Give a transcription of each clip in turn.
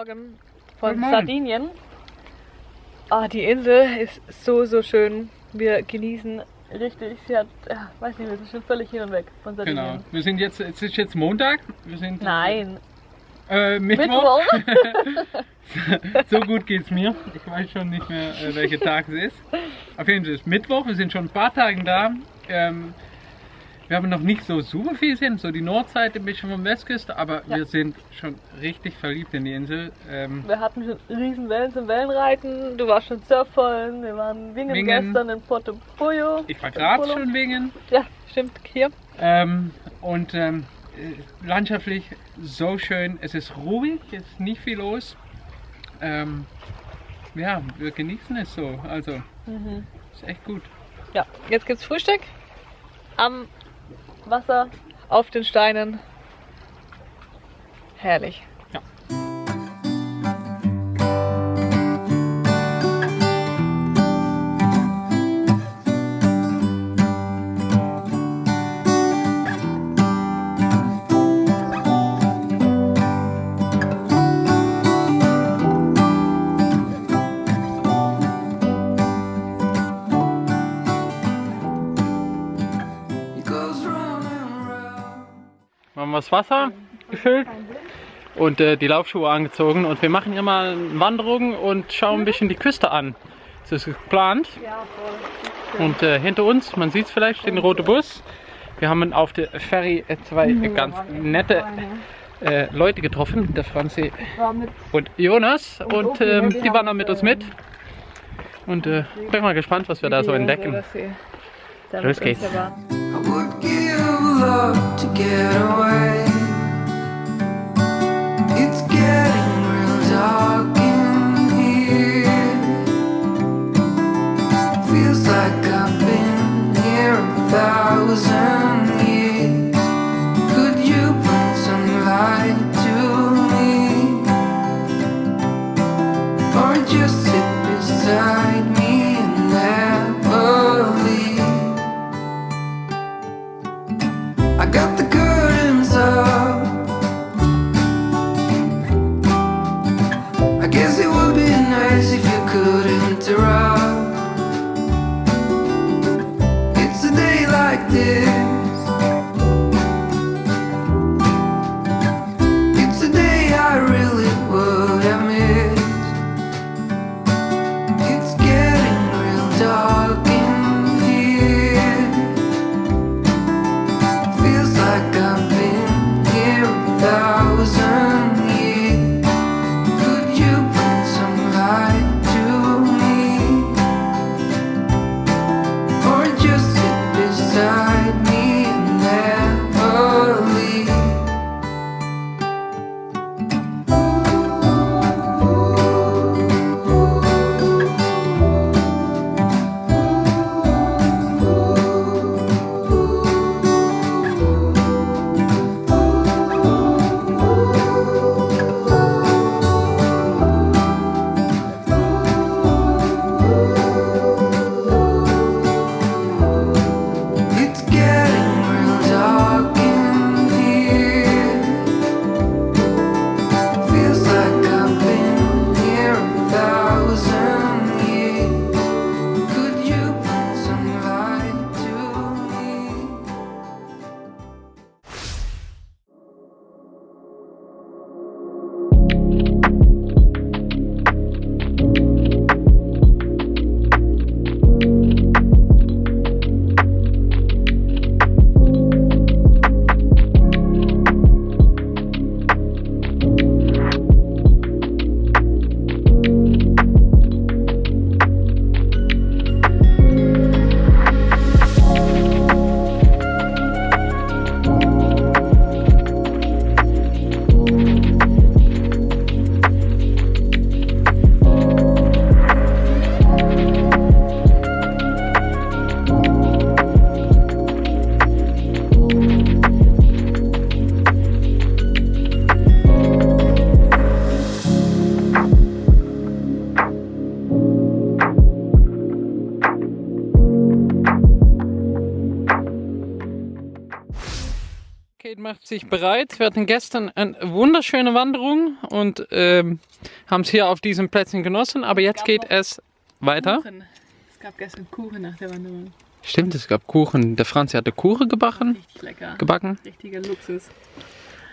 Morgen von Morgen. Sardinien. Ah, die Insel ist so, so schön. Wir genießen richtig. Sie hat, ja, weiß nicht, wir sind schon völlig hin und weg von Sardinien. Genau. Wir sind jetzt, es ist jetzt Montag. Wir sind, Nein. Äh, Mittwoch. Mittwoch. so gut geht's mir. Ich weiß schon nicht mehr, äh, welcher Tag es ist. Auf jeden Fall ist Mittwoch. Wir sind schon ein paar Tage da. Ähm, wir haben noch nicht so super viel gesehen, so die Nordseite ein bisschen vom Westküste, aber ja. wir sind schon richtig verliebt in die Insel. Ähm wir hatten schon riesen Wellen zum Wellenreiten, du warst schon surfen, wir waren Wingen, Wingen. gestern in Porto Pollo. Ich war gerade schon Wingen. Ja, stimmt, hier. Ähm, und ähm, äh, landschaftlich so schön, es ist ruhig, es ist nicht viel los. Ähm, ja, wir genießen es so, also mhm. ist echt gut. Ja, jetzt gibt's Frühstück am Wasser auf den Steinen. Herrlich. Das Wasser gefüllt und äh, die Laufschuhe angezogen und wir machen hier mal eine Wanderung und schauen ein bisschen die Küste an. Das ist geplant. Und äh, hinter uns, man sieht es vielleicht, steht ein roter Bus. Wir haben auf der Ferry zwei ganz nette äh, Leute getroffen, der Franzi und Jonas und ähm, die waren dann mit uns mit. Und äh, bin mal gespannt, was wir da so entdecken. Los geht's. Love to get away. It's getting real dark in here. Feels like I've been here a thousand thousand macht sich bereit. Wir hatten gestern eine wunderschöne Wanderung und ähm, haben es hier auf diesen Plätzen genossen, aber jetzt geht es weiter. Kuchen. Es gab gestern Kuchen nach der Wanderung. Stimmt, es gab Kuchen. Der Franz hatte Kuchen gebacken. Richtig lecker. gebacken. Richtiger Luxus.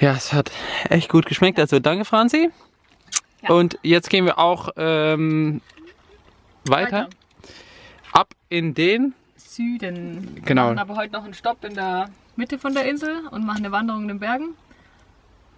Ja, es hat echt gut geschmeckt. Also danke, Franzi. Ja. Und jetzt gehen wir auch ähm, weiter. Ab in den. Süden. Genau. Wir aber heute noch einen Stopp in der Mitte von der Insel und machen eine Wanderung in den Bergen.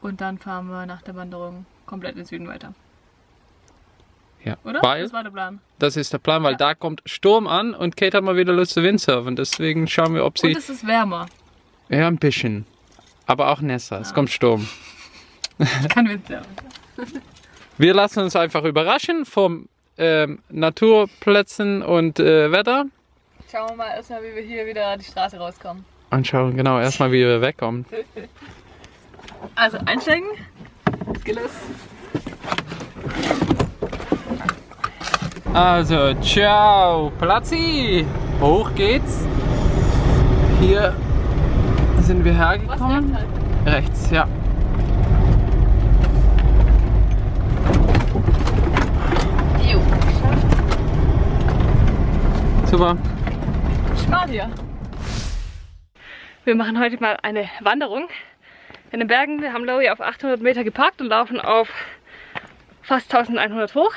Und dann fahren wir nach der Wanderung komplett in den Süden weiter. Ja, Oder? weil Das war der Plan. das ist der Plan, weil da kommt Sturm an und Kate hat mal wieder Lust zu Windsurfen. Deswegen schauen wir, ob Und sie. es ist wärmer. Ja, ein bisschen. Aber auch nässer. Es kommt Sturm. Ich kann Winter. Wir lassen uns einfach überraschen vom ähm, Naturplätzen und äh, Wetter. Schauen wir mal erstmal, wie wir hier wieder die Straße rauskommen. Und schauen genau erstmal, wie wir wegkommen. Also einsteigen. Skills. Also, ciao, Platzi! Hoch geht's. Hier sind wir hergekommen. halt? Rechts, ja. Jo. Super. Schmal hier. Wir machen heute mal eine Wanderung in den Bergen. Wir haben Lowy auf 800 Meter geparkt und laufen auf fast 1100 hoch.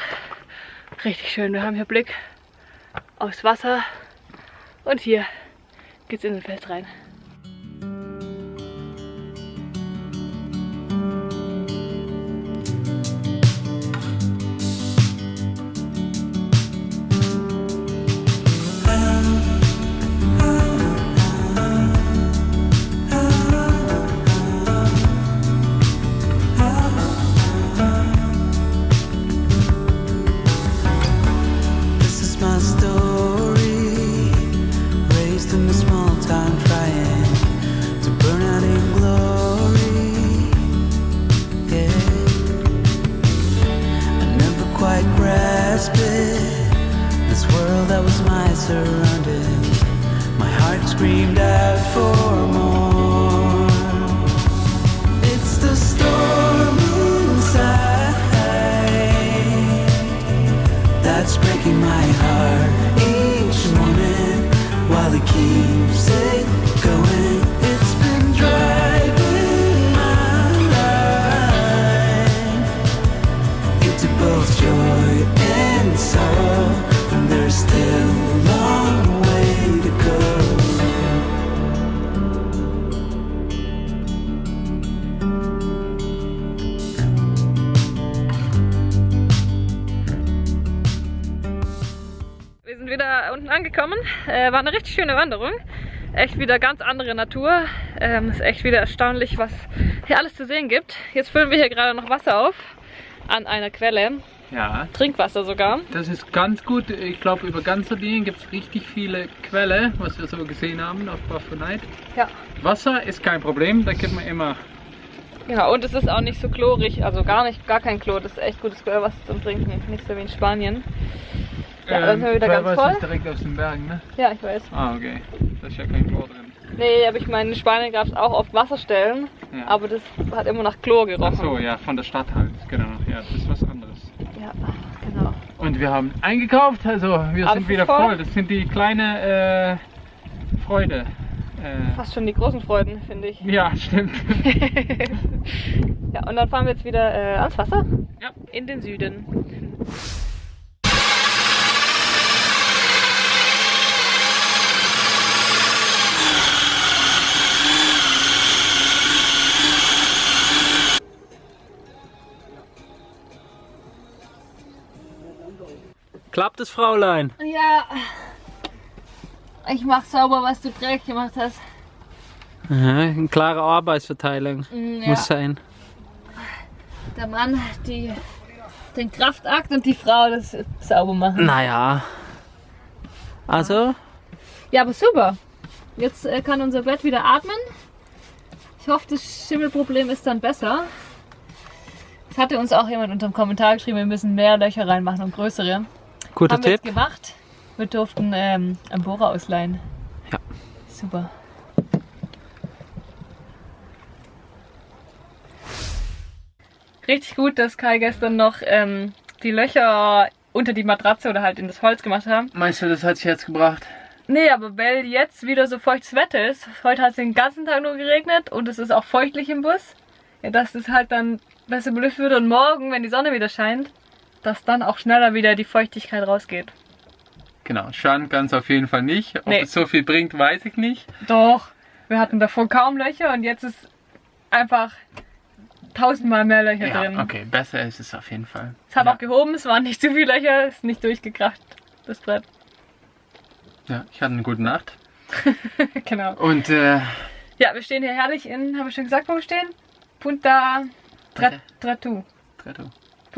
Richtig schön. Wir haben hier Blick aufs Wasser und hier geht's in den Fels rein. That was my surrounding. My heart screamed out for more. It's the storm inside that's breaking my heart each morning while it keeps angekommen. Äh, war eine richtig schöne Wanderung. Echt wieder ganz andere Natur. Ähm, ist echt wieder erstaunlich, was hier alles zu sehen gibt. Jetzt füllen wir hier gerade noch Wasser auf an einer Quelle. Ja, Trinkwasser sogar. das ist ganz gut. Ich glaube, über ganz Sardinien gibt es richtig viele Quellen, was wir so gesehen haben auf Baffonite. Ja. Wasser ist kein Problem, da gibt man immer. Ja, und es ist auch nicht so chlorig, also gar nicht, gar kein Chlor. Das ist echt gutes Quellwasser zum Trinken. Nicht so wie in Spanien. Ja, dann sind wir wieder ganz voll. ist direkt aus den Bergen, ne? Ja, ich weiß. Ah, okay. Da ist ja kein Chlor drin. Nee, aber ich meine, in Spanien gab es auch oft Wasserstellen, Ja. aber das hat immer nach Chlor Ach gerochen. so, ja, von der Stadt halt, genau. Ja, das ist was anderes. Ja, genau. Und wir haben eingekauft, also wir Alles sind wieder voll. voll. Das sind die kleine äh, Freude. Äh, Fast schon die großen Freuden, finde ich. ja, stimmt. Ja, und dann fahren wir jetzt wieder äh, ans Wasser. Ja. In den Süden. Klappt es, Fräulein? Ja. Ich mach sauber, was du dreckig gemacht hast. Aha, eine klare Arbeitsverteilung Mm, ja. muss sein. Der Mann, die den Kraftakt und die Frau das sauber machen. Naja. Also, Ja, aber super. Jetzt äh, kann unser Bett wieder atmen. Ich hoffe, das Schimmelproblem ist dann besser. Es hatte uns auch jemand unter dem Kommentar geschrieben, wir müssen mehr Löcher reinmachen und größere. Guter Haben wir Tipp. jetzt gemacht. Wir durften ähm, einen Bohrer ausleihen. Ja. Super. richtig gut, dass Kai gestern noch ähm, die Löcher unter die Matratze oder halt in das Holz gemacht haben. Meinst du, das hat sich jetzt gebracht? Nee, aber weil jetzt wieder so feuchtes Wetter ist, heute hat es den ganzen Tag nur geregnet und es ist auch feuchtlich im Bus, ja, dass es halt dann besser belüftet wird und morgen, wenn die Sonne wieder scheint, dass dann auch schneller wieder die Feuchtigkeit rausgeht. Genau, schaden ganz auf jeden Fall nicht. Ob Nee. es so viel bringt, weiß ich nicht. Doch, wir hatten davor kaum Löcher und jetzt ist einfach tausendmal mehr Löcher Ja, drin. okay, besser ist es auf jeden Fall. Es hat ja. auch gehoben, es waren nicht zu viele Löcher, ist nicht durchgekracht, das Brett. Ja, ich hatte eine gute Nacht. genau. Und äh, Ja, wir stehen hier herrlich in, haben wir schon gesagt, wo wir stehen? Punta Tra- Tratu.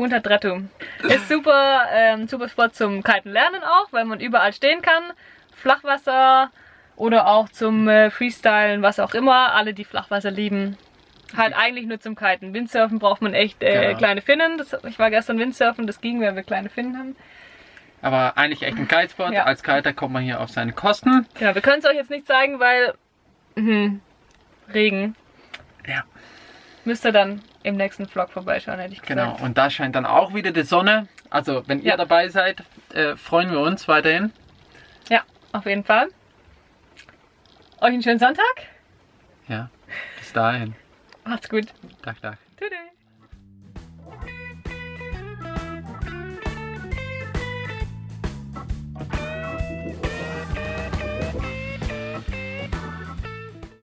Punta Tratu. Ist super, ähm, super Spot zum Kiten lernen auch, weil man überall stehen kann. Flachwasser oder auch zum äh, Freestylen, was auch immer. Alle, die Flachwasser lieben. Halt eigentlich nur zum Kiten. Windsurfen braucht man echt äh, Genau. kleine Finnen. Das, ich war gestern Windsurfen, das ging, weil wir kleine Finnen haben. Aber eigentlich echt ein Kitespot. Ja. Als Kiter kommt man hier auf seine Kosten. Genau, wir können es euch jetzt nicht zeigen, weil mhm, Regen. Ja. Müsst ihr dann im nächsten Vlog vorbeischauen, hätte ich Genau, gesagt. und da scheint dann auch wieder die Sonne. Also, wenn ihr Ja. dabei seid, äh, freuen wir uns weiterhin. Ja, auf jeden Fall. Euch einen schönen Sonntag. Ja, bis dahin. Macht's gut. Tag, Tag.